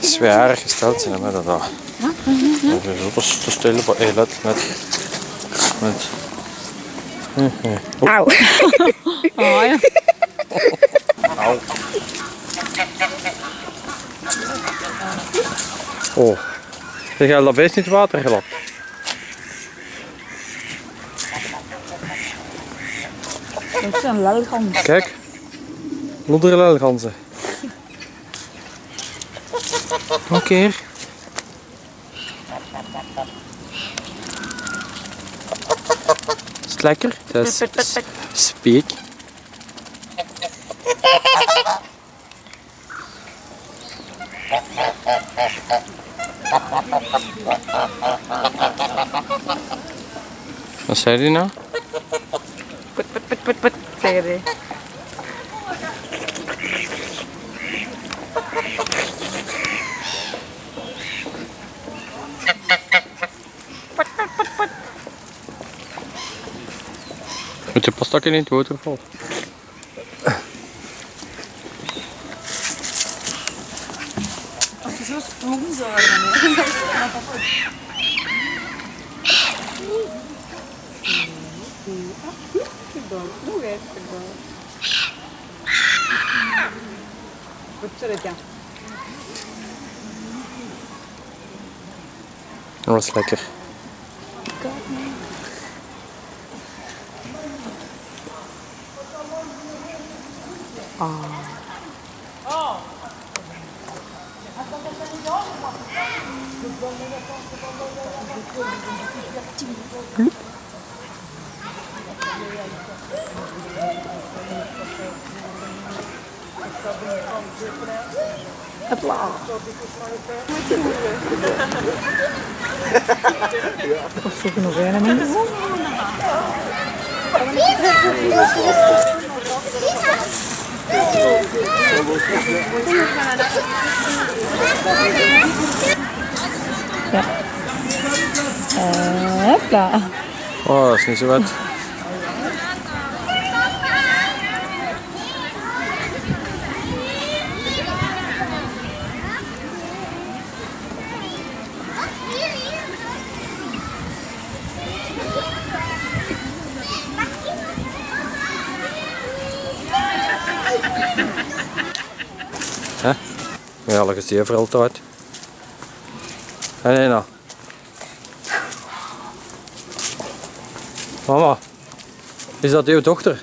Zwaar gesteld zijn met dat. daar. Dat is zo te- op hey, let met. met. Auw. Oh ja. Au. Oh. Zeg, je dat beest niet water gelapt? Dat is een lelgans. Kijk. Oké. Is het lekker? Dat is speek. Wat zei die nou? Put, put, put, put, put, die. Met je pastakken in het waterval. Als je zo sprongen zou worden. Dat was Wat was lekker. Oh. Oh. Nog een mensen? Ja. Eh, Hopla. Oh, dat is niet zo Hè? Ja, dat is die voor altijd. Hé, nee, nou. Mama, is dat uw dochter?